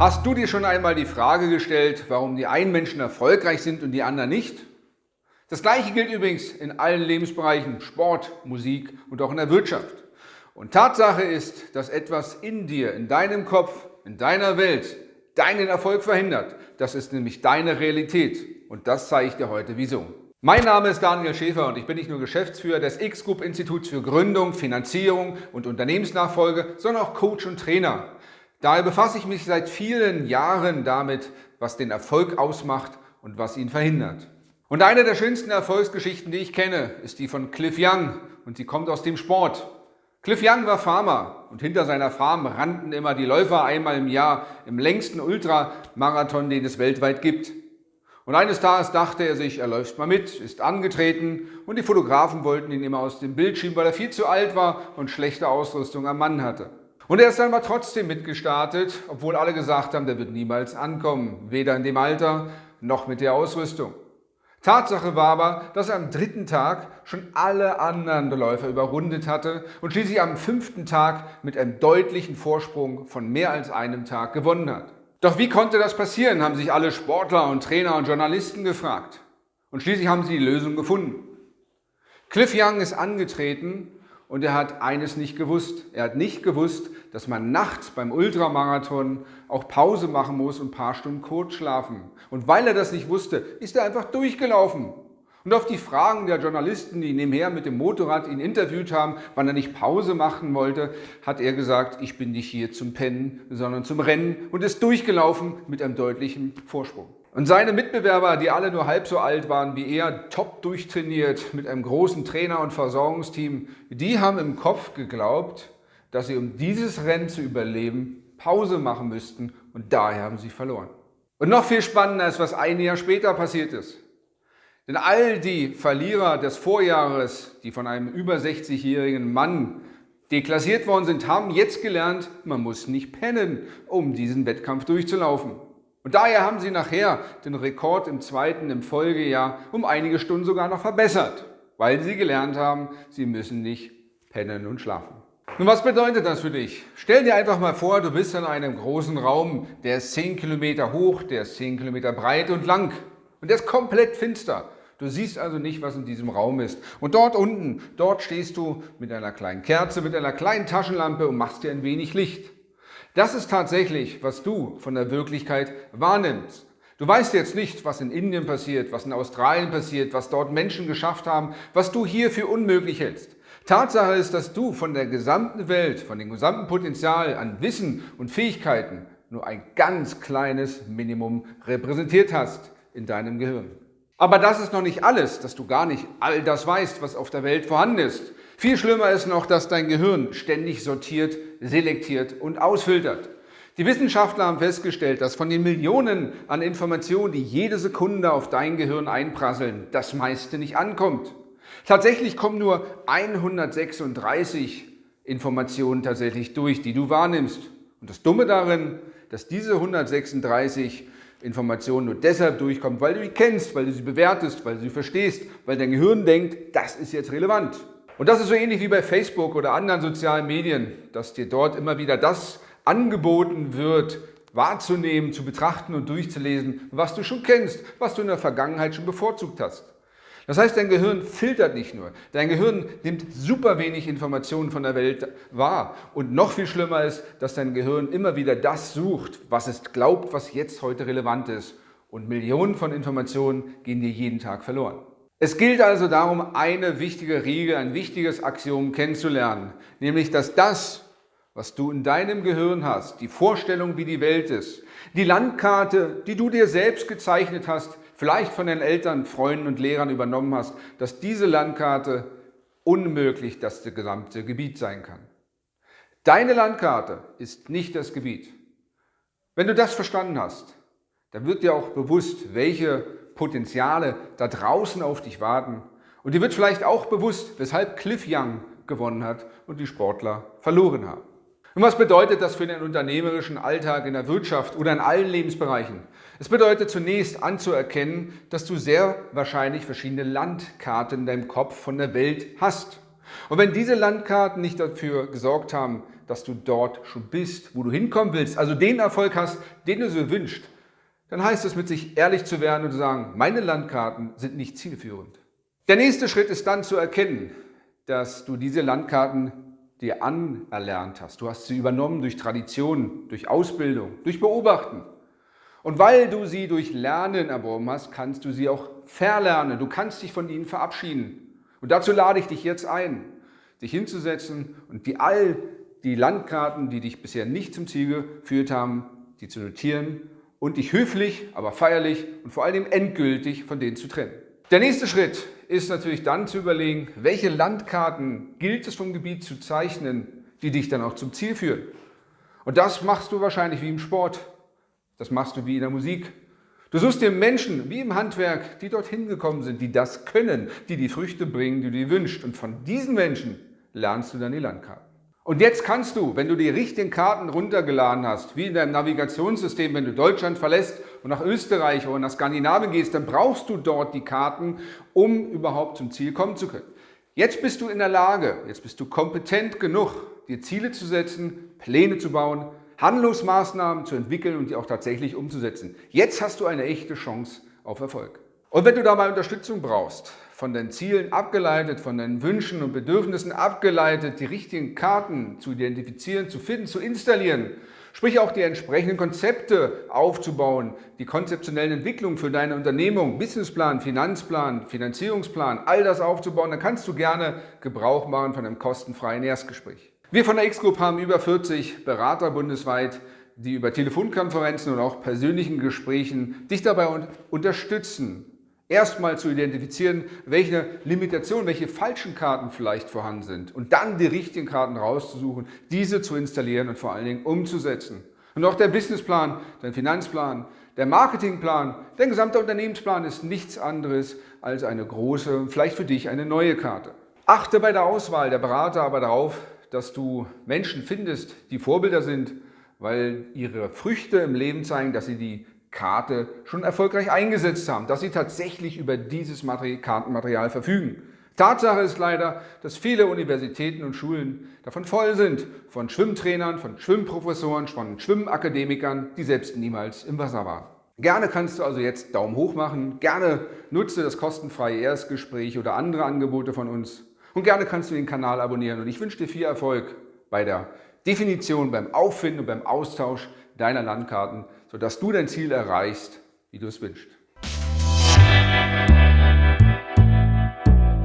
Hast du dir schon einmal die Frage gestellt, warum die einen Menschen erfolgreich sind und die anderen nicht? Das gleiche gilt übrigens in allen Lebensbereichen, Sport, Musik und auch in der Wirtschaft. Und Tatsache ist, dass etwas in dir, in deinem Kopf, in deiner Welt deinen Erfolg verhindert. Das ist nämlich deine Realität und das zeige ich dir heute wieso. Mein Name ist Daniel Schäfer und ich bin nicht nur Geschäftsführer des X-Group Instituts für Gründung, Finanzierung und Unternehmensnachfolge, sondern auch Coach und Trainer. Daher befasse ich mich seit vielen Jahren damit, was den Erfolg ausmacht und was ihn verhindert. Und eine der schönsten Erfolgsgeschichten, die ich kenne, ist die von Cliff Young und sie kommt aus dem Sport. Cliff Young war Farmer und hinter seiner Farm rannten immer die Läufer einmal im Jahr im längsten Ultramarathon, den es weltweit gibt. Und eines Tages dachte er sich, er läuft mal mit, ist angetreten und die Fotografen wollten ihn immer aus dem Bild schieben, weil er viel zu alt war und schlechte Ausrüstung am Mann hatte. Und er ist dann aber trotzdem mitgestartet, obwohl alle gesagt haben, der wird niemals ankommen, weder in dem Alter noch mit der Ausrüstung. Tatsache war aber, dass er am dritten Tag schon alle anderen Läufer überrundet hatte und schließlich am fünften Tag mit einem deutlichen Vorsprung von mehr als einem Tag gewonnen hat. Doch wie konnte das passieren, haben sich alle Sportler und Trainer und Journalisten gefragt. Und schließlich haben sie die Lösung gefunden. Cliff Young ist angetreten und er hat eines nicht gewusst. Er hat nicht gewusst, dass man nachts beim Ultramarathon auch Pause machen muss und ein paar Stunden kurz schlafen. Und weil er das nicht wusste, ist er einfach durchgelaufen. Und auf die Fragen der Journalisten, die nebenher mit dem Motorrad ihn interviewt haben, wann er nicht Pause machen wollte, hat er gesagt, ich bin nicht hier zum Pennen, sondern zum Rennen und ist durchgelaufen mit einem deutlichen Vorsprung. Und seine Mitbewerber, die alle nur halb so alt waren wie er, top durchtrainiert mit einem großen Trainer- und Versorgungsteam, die haben im Kopf geglaubt, dass sie, um dieses Rennen zu überleben, Pause machen müssten und daher haben sie verloren. Und noch viel spannender ist, was ein Jahr später passiert ist. Denn all die Verlierer des Vorjahres, die von einem über 60-jährigen Mann deklassiert worden sind, haben jetzt gelernt, man muss nicht pennen, um diesen Wettkampf durchzulaufen. Und daher haben sie nachher den Rekord im zweiten im Folgejahr um einige Stunden sogar noch verbessert, weil sie gelernt haben, sie müssen nicht pennen und schlafen. Nun, was bedeutet das für dich? Stell dir einfach mal vor, du bist in einem großen Raum, der ist 10 Kilometer hoch, der ist 10 Kilometer breit und lang und der ist komplett finster. Du siehst also nicht, was in diesem Raum ist. Und dort unten, dort stehst du mit einer kleinen Kerze, mit einer kleinen Taschenlampe und machst dir ein wenig Licht. Das ist tatsächlich, was du von der Wirklichkeit wahrnimmst. Du weißt jetzt nicht, was in Indien passiert, was in Australien passiert, was dort Menschen geschafft haben, was du hier für unmöglich hältst. Tatsache ist, dass du von der gesamten Welt, von dem gesamten Potenzial an Wissen und Fähigkeiten nur ein ganz kleines Minimum repräsentiert hast in deinem Gehirn. Aber das ist noch nicht alles, dass du gar nicht all das weißt, was auf der Welt vorhanden ist. Viel schlimmer ist noch, dass dein Gehirn ständig sortiert, selektiert und ausfiltert. Die Wissenschaftler haben festgestellt, dass von den Millionen an Informationen, die jede Sekunde auf dein Gehirn einprasseln, das meiste nicht ankommt. Tatsächlich kommen nur 136 Informationen tatsächlich durch, die du wahrnimmst. Und das Dumme darin, dass diese 136 Informationen nur deshalb durchkommen, weil du sie kennst, weil du sie bewertest, weil du sie verstehst, weil dein Gehirn denkt, das ist jetzt relevant. Und das ist so ähnlich wie bei Facebook oder anderen sozialen Medien, dass dir dort immer wieder das angeboten wird, wahrzunehmen, zu betrachten und durchzulesen, was du schon kennst, was du in der Vergangenheit schon bevorzugt hast. Das heißt, dein Gehirn filtert nicht nur. Dein Gehirn nimmt super wenig Informationen von der Welt wahr. Und noch viel schlimmer ist, dass dein Gehirn immer wieder das sucht, was es glaubt, was jetzt heute relevant ist. Und Millionen von Informationen gehen dir jeden Tag verloren. Es gilt also darum, eine wichtige Regel, ein wichtiges Axiom kennenzulernen, nämlich dass das, was du in deinem Gehirn hast, die Vorstellung, wie die Welt ist, die Landkarte, die du dir selbst gezeichnet hast, vielleicht von den Eltern, Freunden und Lehrern übernommen hast, dass diese Landkarte unmöglich das gesamte Gebiet sein kann. Deine Landkarte ist nicht das Gebiet. Wenn du das verstanden hast, dann wird dir auch bewusst, welche Potenziale da draußen auf dich warten. Und dir wird vielleicht auch bewusst, weshalb Cliff Young gewonnen hat und die Sportler verloren haben. Und was bedeutet das für den unternehmerischen Alltag in der Wirtschaft oder in allen Lebensbereichen? Es bedeutet zunächst anzuerkennen, dass du sehr wahrscheinlich verschiedene Landkarten in deinem Kopf von der Welt hast. Und wenn diese Landkarten nicht dafür gesorgt haben, dass du dort schon bist, wo du hinkommen willst, also den Erfolg hast, den du so wünschst, dann heißt es mit sich ehrlich zu werden und zu sagen, meine Landkarten sind nicht zielführend. Der nächste Schritt ist dann zu erkennen, dass du diese Landkarten dir anerlernt hast. Du hast sie übernommen durch Tradition, durch Ausbildung, durch Beobachten. Und weil du sie durch Lernen erworben hast, kannst du sie auch verlernen. Du kannst dich von ihnen verabschieden. Und dazu lade ich dich jetzt ein, dich hinzusetzen und die all die Landkarten, die dich bisher nicht zum Ziel geführt haben, die zu notieren und dich höflich, aber feierlich und vor allem endgültig von denen zu trennen. Der nächste Schritt ist natürlich dann zu überlegen, welche Landkarten gilt es vom Gebiet zu zeichnen, die dich dann auch zum Ziel führen. Und das machst du wahrscheinlich wie im Sport, das machst du wie in der Musik. Du suchst dir Menschen wie im Handwerk, die dorthin gekommen sind, die das können, die die Früchte bringen, die du dir wünschst. Und von diesen Menschen lernst du dann die Landkarten. Und jetzt kannst du, wenn du die richtigen Karten runtergeladen hast, wie in deinem Navigationssystem, wenn du Deutschland verlässt und nach Österreich oder nach Skandinavien gehst, dann brauchst du dort die Karten, um überhaupt zum Ziel kommen zu können. Jetzt bist du in der Lage, jetzt bist du kompetent genug, dir Ziele zu setzen, Pläne zu bauen, Handlungsmaßnahmen zu entwickeln und die auch tatsächlich umzusetzen. Jetzt hast du eine echte Chance auf Erfolg. Und wenn du dabei Unterstützung brauchst, von deinen Zielen abgeleitet, von deinen Wünschen und Bedürfnissen abgeleitet, die richtigen Karten zu identifizieren, zu finden, zu installieren, sprich auch die entsprechenden Konzepte aufzubauen, die konzeptionellen Entwicklungen für deine Unternehmung, Businessplan, Finanzplan, Finanzierungsplan, all das aufzubauen, dann kannst du gerne Gebrauch machen von einem kostenfreien Erstgespräch. Wir von der X-Group haben über 40 Berater bundesweit, die über Telefonkonferenzen und auch persönlichen Gesprächen dich dabei unterstützen, erstmal zu identifizieren, welche Limitationen, welche falschen Karten vielleicht vorhanden sind und dann die richtigen Karten rauszusuchen, diese zu installieren und vor allen Dingen umzusetzen. Und auch der Businessplan, der Finanzplan, der Marketingplan, der gesamte Unternehmensplan ist nichts anderes als eine große, vielleicht für dich eine neue Karte. Achte bei der Auswahl der Berater aber darauf, dass du Menschen findest, die Vorbilder sind, weil ihre Früchte im Leben zeigen, dass sie die Karte schon erfolgreich eingesetzt haben, dass sie tatsächlich über dieses Kartenmaterial verfügen. Tatsache ist leider, dass viele Universitäten und Schulen davon voll sind, von Schwimmtrainern, von Schwimmprofessoren, von Schwimmakademikern, die selbst niemals im Wasser waren. Gerne kannst du also jetzt Daumen hoch machen, gerne nutze das kostenfreie Erstgespräch oder andere Angebote von uns und gerne kannst du den Kanal abonnieren und ich wünsche dir viel Erfolg bei der Definition, beim Auffinden und beim Austausch deiner Landkarten, sodass du dein Ziel erreichst, wie du es wünschst.